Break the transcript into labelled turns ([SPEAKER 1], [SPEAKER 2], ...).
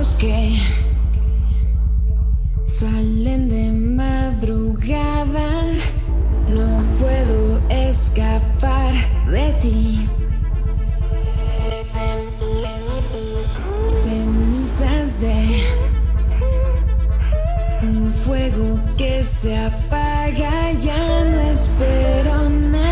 [SPEAKER 1] los que salen de madrugada. No puedo escapar de ti. Cenizas de un fuego que se apaga, ya no espero nada.